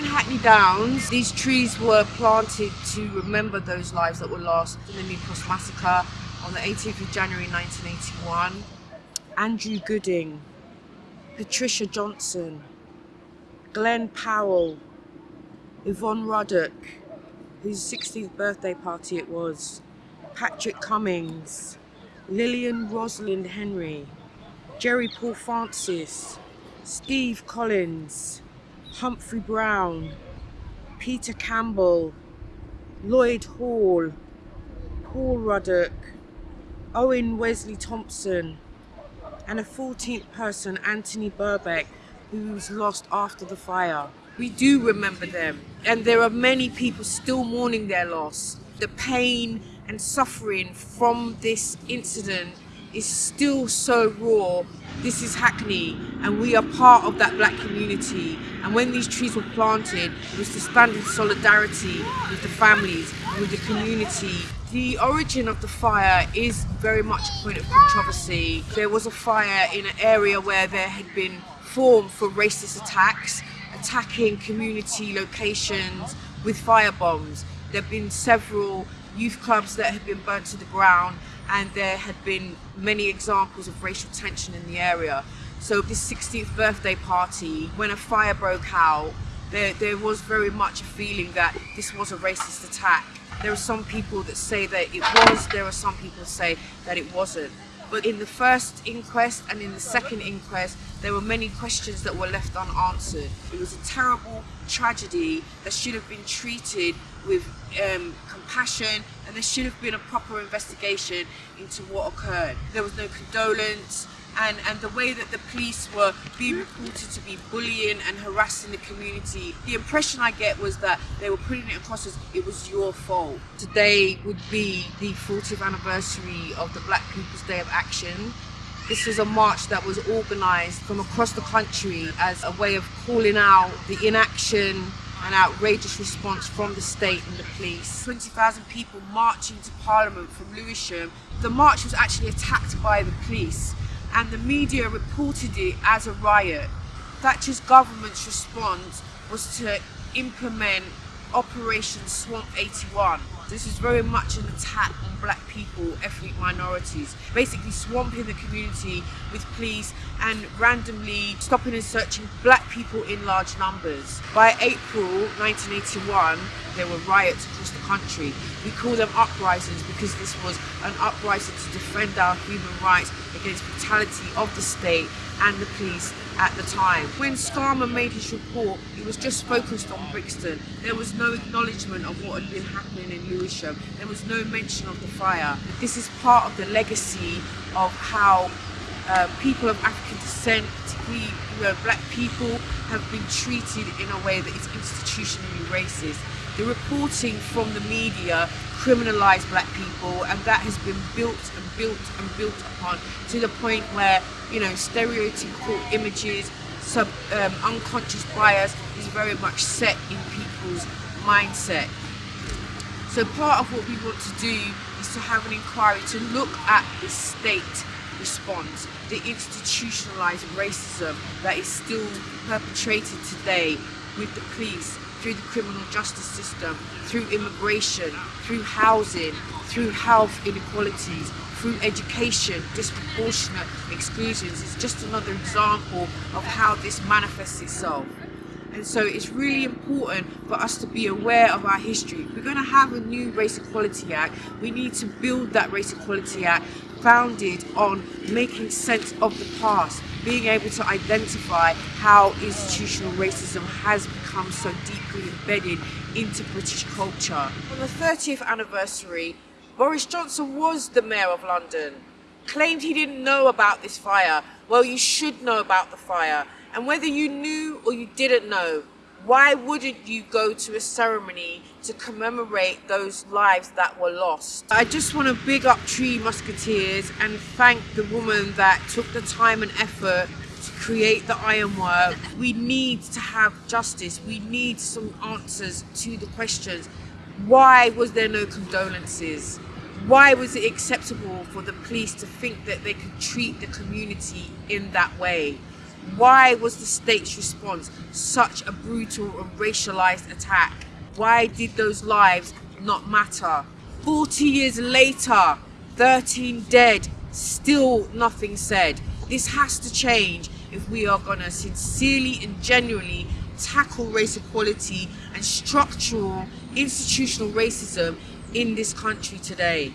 in Hackney Downs, these trees were planted to remember those lives that were lost in the New Cross Massacre on the 18th of January 1981. Andrew Gooding, Patricia Johnson, Glenn Powell, Yvonne Ruddock, whose 16th birthday party it was, Patrick Cummings, Lillian Rosalind Henry, Gerry Paul Francis, Steve Collins, Humphrey Brown, Peter Campbell, Lloyd Hall, Paul Ruddock, Owen Wesley Thompson, and a 14th person, Anthony Berbeck, who was lost after the fire. We do remember them, and there are many people still mourning their loss. The pain and suffering from this incident is still so raw. This is Hackney and we are part of that black community. And when these trees were planted, it was to stand in solidarity with the families, with the community. The origin of the fire is very much a point of controversy. There was a fire in an area where there had been formed for racist attacks, attacking community locations with fire bombs. There have been several youth clubs that had been burnt to the ground and there had been many examples of racial tension in the area. So this 16th birthday party, when a fire broke out, there, there was very much a feeling that this was a racist attack. There are some people that say that it was, there are some people say that it wasn't. But in the first inquest and in the second inquest, there were many questions that were left unanswered. It was a terrible tragedy that should have been treated with um, compassion and there should have been a proper investigation into what occurred. There was no condolence and, and the way that the police were being reported to be bullying and harassing the community. The impression I get was that they were putting it across as it was your fault. Today would be the 40th anniversary of the Black People's Day of Action. This was a march that was organised from across the country as a way of calling out the inaction and outrageous response from the state and the police. 20,000 people marching to Parliament from Lewisham. The march was actually attacked by the police and the media reported it as a riot. Thatcher's government's response was to implement Operation Swamp 81. This is very much an attack on black people, ethnic minorities, basically swamping the community with police and randomly stopping and searching black people in large numbers. By April 1981, there were riots across the country. We call them uprisings because this was an uprising to defend our human rights against brutality of the state and the police at the time. When Scarman made his report, it was just focused on Brixton. There was no acknowledgement of what had been happening in Lewisham. There was no mention of the fire. This is part of the legacy of how uh, people of African descent, particularly you know, black people, have been treated in a way that is institutionally racist. The reporting from the media criminalised black people and that has been built and built and built upon to the point where, you know, stereotypical images, sub um, unconscious bias is very much set in people's mindset. So part of what we want to do is to have an inquiry to look at the state response, the institutionalised racism that is still perpetrated today with the police, through the criminal justice system, through immigration, through housing, through health inequalities, through education, disproportionate exclusions is just another example of how this manifests itself. And so it's really important for us to be aware of our history. We're going to have a new Race Equality Act. We need to build that Race Equality Act founded on making sense of the past, being able to identify how institutional racism has become so deeply embedded into British culture. On the 30th anniversary, Boris Johnson was the Mayor of London, claimed he didn't know about this fire. Well, you should know about the fire. And whether you knew or you didn't know, why wouldn't you go to a ceremony to commemorate those lives that were lost? I just want to big up Tree Musketeers and thank the woman that took the time and effort to create the ironwork. We need to have justice. We need some answers to the questions. Why was there no condolences? Why was it acceptable for the police to think that they could treat the community in that way? Why was the state's response such a brutal and racialized attack? Why did those lives not matter? 40 years later, 13 dead, still nothing said. This has to change if we are going to sincerely and genuinely tackle race equality and structural institutional racism in this country today.